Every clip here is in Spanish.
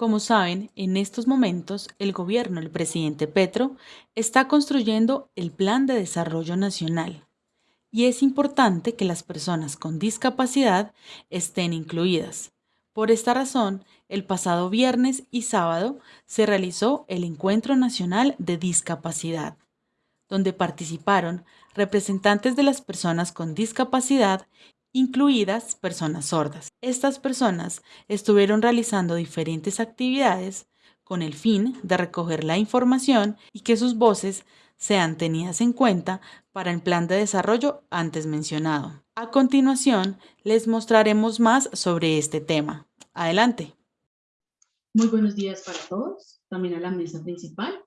Como saben, en estos momentos el gobierno del presidente Petro está construyendo el Plan de Desarrollo Nacional y es importante que las personas con discapacidad estén incluidas. Por esta razón, el pasado viernes y sábado se realizó el Encuentro Nacional de Discapacidad, donde participaron representantes de las personas con discapacidad incluidas personas sordas. Estas personas estuvieron realizando diferentes actividades con el fin de recoger la información y que sus voces sean tenidas en cuenta para el plan de desarrollo antes mencionado. A continuación, les mostraremos más sobre este tema. Adelante. Muy buenos días para todos, también a la mesa principal.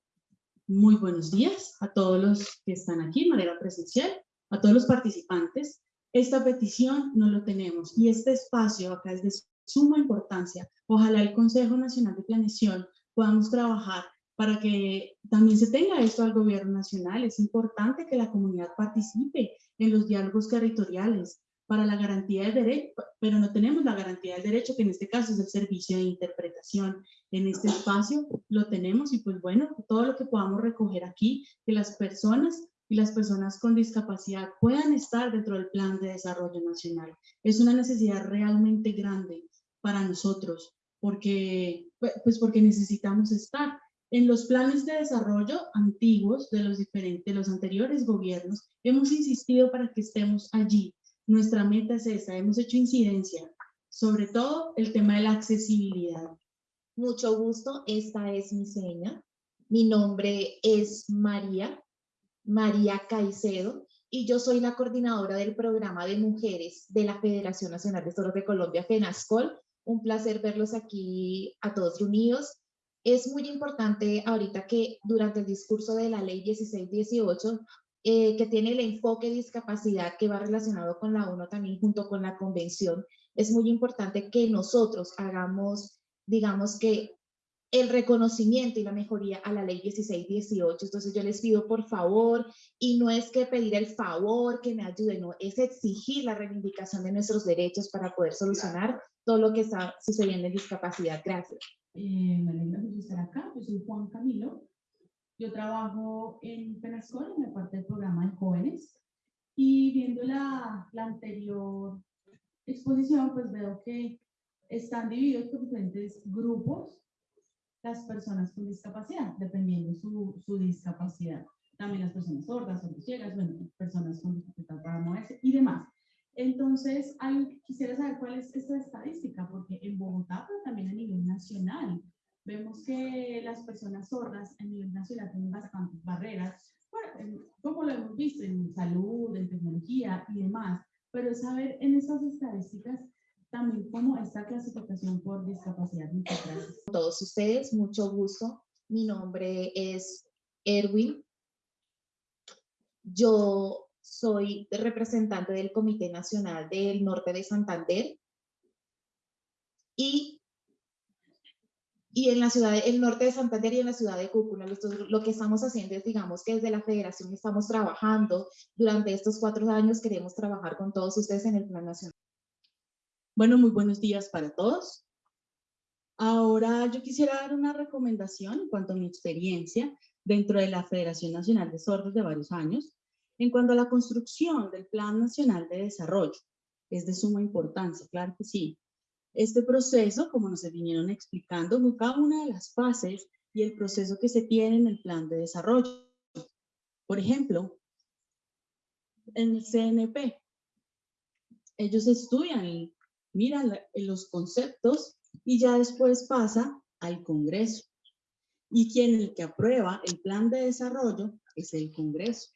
Muy buenos días a todos los que están aquí de manera presencial, a todos los participantes esta petición no lo tenemos y este espacio acá es de suma importancia. Ojalá el Consejo Nacional de Planeación podamos trabajar para que también se tenga esto al gobierno nacional. Es importante que la comunidad participe en los diálogos territoriales para la garantía del derecho, pero no tenemos la garantía del derecho, que en este caso es el servicio de interpretación. En este espacio lo tenemos y pues bueno, todo lo que podamos recoger aquí, que las personas y las personas con discapacidad puedan estar dentro del plan de desarrollo nacional. Es una necesidad realmente grande para nosotros, porque, pues porque necesitamos estar. En los planes de desarrollo antiguos de los diferentes, los anteriores gobiernos, hemos insistido para que estemos allí. Nuestra meta es esa, hemos hecho incidencia, sobre todo el tema de la accesibilidad. Mucho gusto, esta es mi seña. Mi nombre es María, María Caicedo, y yo soy la coordinadora del programa de mujeres de la Federación Nacional de Toros de Colombia, FENASCOL. Un placer verlos aquí a todos reunidos. Es muy importante ahorita que durante el discurso de la ley 1618, eh, que tiene el enfoque de discapacidad que va relacionado con la ONU también junto con la convención, es muy importante que nosotros hagamos, digamos que el reconocimiento y la mejoría a la ley 1618. Entonces yo les pido por favor, y no es que pedir el favor, que me ayuden, no, es exigir la reivindicación de nuestros derechos para poder solucionar todo lo que está sucediendo en discapacidad. Gracias. Eh, me alegra estar acá, yo soy Juan Camilo, yo trabajo en Penascol, en la parte del programa de jóvenes, y viendo la, la anterior exposición, pues veo que están divididos por diferentes grupos las personas con discapacidad, dependiendo su, su discapacidad. También las personas sordas, sordas ciegas, bueno, personas con dificultad para moverse y demás. Entonces, hay, quisiera saber cuál es esta estadística, porque en Bogotá, pero también a nivel nacional, vemos que las personas sordas a nivel nacional tienen bastantes barreras, bueno, como lo hemos visto en salud, en tecnología y demás, pero saber en estas estadísticas también como esta clasificación por discapacidad. Muchas. Todos ustedes, mucho gusto. Mi nombre es Erwin. Yo soy representante del Comité Nacional del Norte de Santander y, y en la ciudad, el norte de Santander y en la ciudad de Cúcuta. Lo, que estamos haciendo es, digamos, que desde la federación estamos trabajando durante estos cuatro años, queremos trabajar con todos ustedes en el plan nacional. Bueno, muy buenos días para todos. Ahora yo quisiera dar una recomendación en cuanto a mi experiencia dentro de la Federación Nacional de Sordos de varios años, en cuanto a la construcción del Plan Nacional de Desarrollo. Es de suma importancia, claro que sí. Este proceso, como nos vinieron explicando, cada una de las fases y el proceso que se tiene en el plan de desarrollo. Por ejemplo, en el CNP, ellos estudian mira los conceptos y ya después pasa al Congreso. Y quien el que aprueba el plan de desarrollo es el Congreso,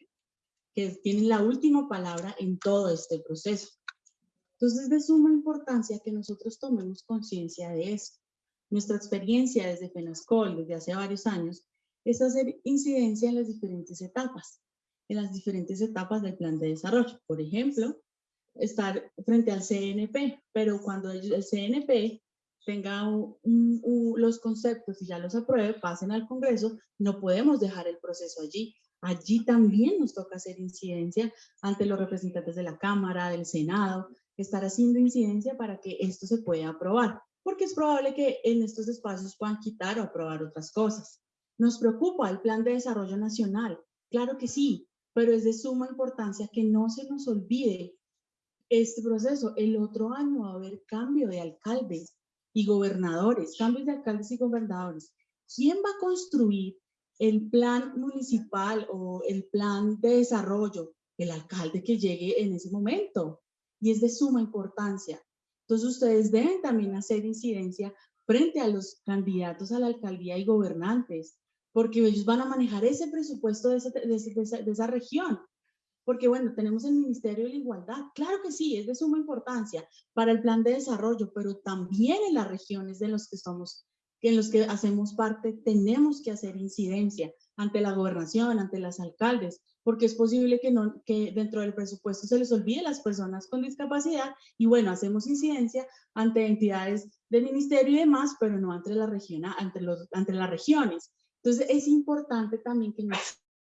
que tiene la última palabra en todo este proceso. Entonces es de suma importancia que nosotros tomemos conciencia de esto. Nuestra experiencia desde FENASCOL, desde hace varios años, es hacer incidencia en las diferentes etapas, en las diferentes etapas del plan de desarrollo. Por ejemplo, estar frente al CNP, pero cuando el CNP tenga los conceptos y ya los apruebe, pasen al Congreso, no podemos dejar el proceso allí. Allí también nos toca hacer incidencia ante los representantes de la Cámara, del Senado, estar haciendo incidencia para que esto se pueda aprobar. porque es probable que en estos espacios puedan quitar o aprobar otras cosas. ¿Nos preocupa el Plan de Desarrollo Nacional? Claro que sí, pero es de suma importancia que no se nos olvide este proceso. El otro año va a haber cambio de alcaldes y gobernadores, cambios de alcaldes y gobernadores. ¿Quién va a construir el plan municipal o el plan de desarrollo? El alcalde que llegue en ese momento. Y es de suma importancia. Entonces ustedes deben también hacer incidencia frente a los candidatos a la alcaldía y gobernantes, porque ellos van a manejar ese presupuesto de esa, región. Porque bueno, tenemos el Ministerio de la Igualdad, claro que sí, es de suma importancia para el plan de desarrollo, pero también en las regiones de los que somos, en los que hacemos parte, tenemos que hacer incidencia ante la gobernación, ante las alcaldes, porque es posible que, no, que dentro del presupuesto se les olvide las personas con discapacidad y bueno, hacemos incidencia ante entidades del ministerio y demás, pero no ante, la región, ante, los, ante las regiones. Entonces es importante también que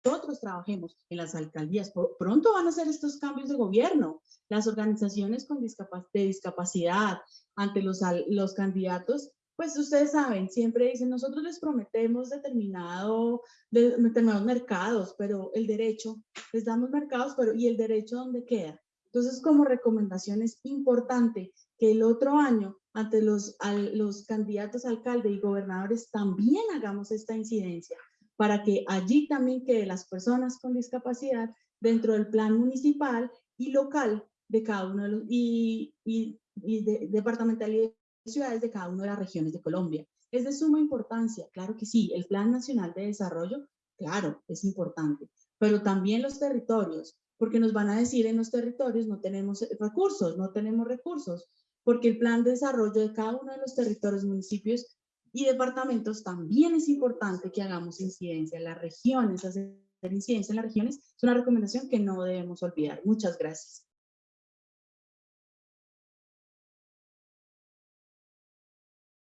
nosotros trabajemos en las alcaldías. Pronto van a hacer estos cambios de gobierno. Las organizaciones con de discapacidad ante los, los candidatos pues ustedes saben, siempre dicen, nosotros les prometemos determinado, determinados mercados, pero el derecho, les damos mercados, pero ¿y el derecho dónde queda? Entonces, como recomendación es importante que el otro año, ante los, los candidatos alcalde y gobernadores, también hagamos esta incidencia, para que allí también quede las personas con discapacidad dentro del plan municipal y local de cada uno de los, y, y, y de, departamental y ciudades de cada una de las regiones de Colombia. Es de suma importancia, claro que sí, el Plan Nacional de Desarrollo, claro, es importante, pero también los territorios, porque nos van a decir en los territorios no tenemos recursos, no tenemos recursos, porque el plan de desarrollo de cada uno de los territorios, municipios y departamentos también es importante que hagamos incidencia en las regiones, hacer incidencia en las regiones es una recomendación que no debemos olvidar. Muchas gracias.